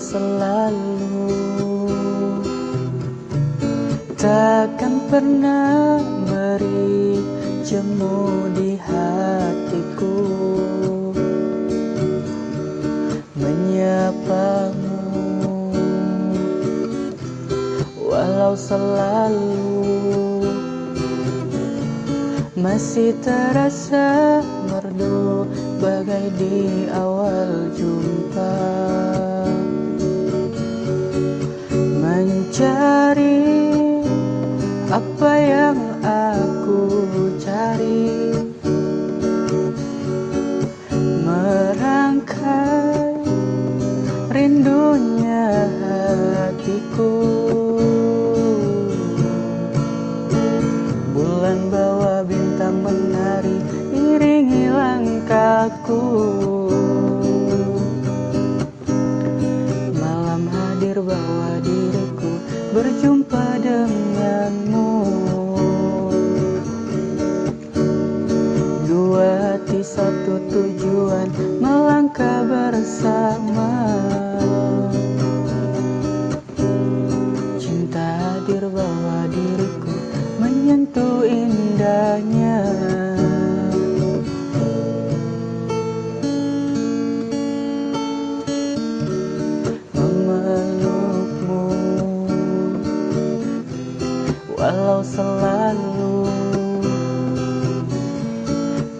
selalu Takkan pernah beri jemu di hatiku. Menyapamu? Walau selalu Masih terasa merdu bagai di awal jumpa apa yang aku cari? Merangkai rindunya hatiku. Bulan bawa bintang menari iringi langkahku. Malam hadir bawa diriku berjumpa Hati satu tujuan melangkah bersama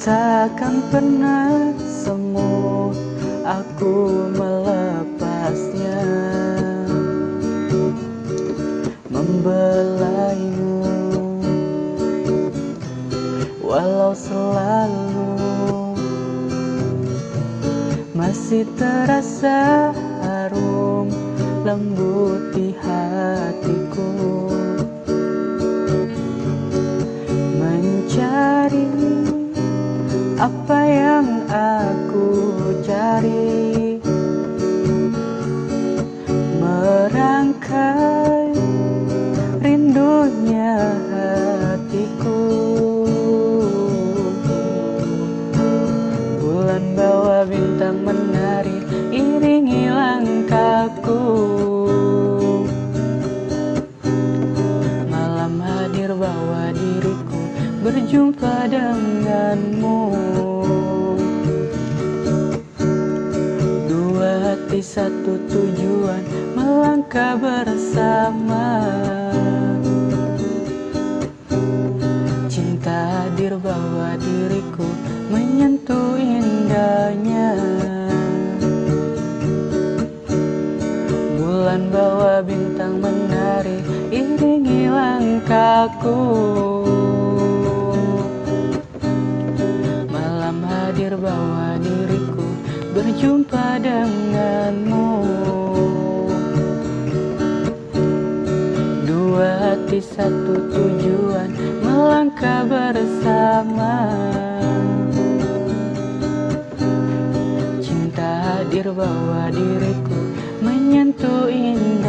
Takkan pernah semu Aku melepasnya. Membelaimu Walau selalu Masih terasa harum lembut di hatiku apa yang aku cari? Merangkai rindunya hatiku. Bulan bawa bintang menari iringi langkahku. Malam hadir bawa berjumpa denganmu. Dua hati satu tujuan melangkah bersama. Cinta hadir bawa diriku menyentuh indahnya. Bulan bawa bintang menari iringi langkahku hadir bawa diriku berjumpa denganmu. Dua hati satu tujuan melangkah bersama. Cinta hadir bawa diriku menyentuh indahnya